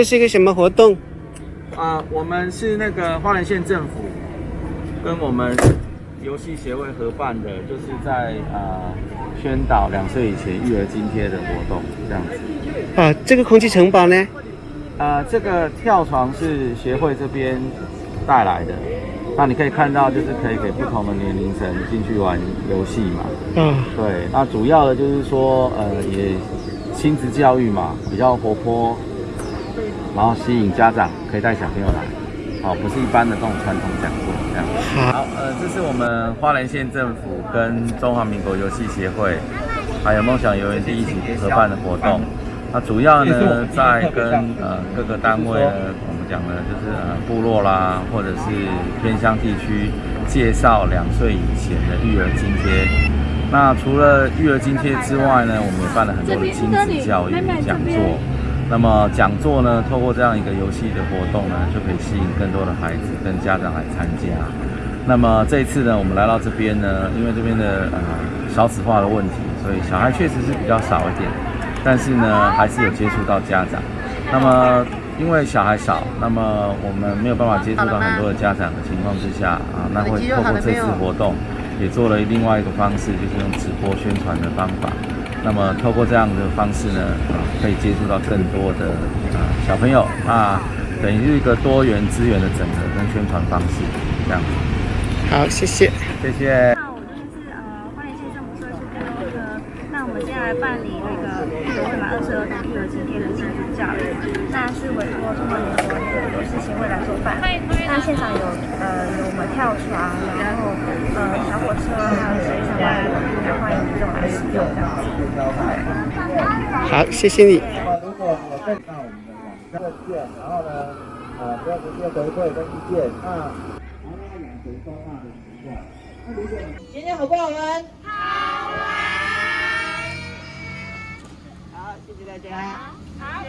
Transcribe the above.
这是一个什么活动？啊，我们是那个花莲县政府跟我们游戏协会合办的，就是在啊宣导两岁以前育儿津贴的活动，这样子。啊，这个空气城堡呢？啊，这个跳床是协会这边带来的，那你可以看到，就是可以给不同的年龄层进去玩游戏嘛。嗯，对，那主要的就是说，呃，也亲子教育嘛，比较活泼，然后吸引家长可以带小朋友来，好，不是一般的这种传统讲座这样。好，呃，这是我们花莲县政府跟中华民国游戏协会，还有梦想游园地一起合办的活动。那主要呢，在跟呃各个单位呢，我们讲的就是呃部落啦，或者是偏乡地区，介绍两岁以前的育儿津贴。那除了育儿津贴之外呢，我们也办了很多的亲子教育讲座。那么讲座呢，透过这样一个游戏的活动呢，就可以吸引更多的孩子跟家长来参加。那么这一次呢，我们来到这边呢，因为这边的呃少子化的问题，所以小孩确实是比较少一点。但是呢，还是有接触到家长。那么，因为小孩少，那么我们没有办法接触到很多的家长的情况之下啊，那会透过这次活动，也做了另外一个方式，就是用直播宣传的方法。那么，透过这样的方式呢，啊，可以接触到更多的啊小朋友啊，等于是一个多元资源的整合跟宣传方式，这样。好，谢谢，谢谢。那我就是呃花莲县政府社区跟那个，那我们接下来办理那个育儿满二十儿童育儿津贴的亲子教育，那是委托中华民国那个游戏协会来做办。那现场有呃有我们跳床，呃小火车，还有一些相关的，欢迎民众来使用这样子。好，谢谢你。如果有更到我们的网站问卷，然后呢，呃，不要直接回馈跟意见，那然后要养成收纳的习惯。那如果今天好不好玩？好玩。好，谢谢大家。好，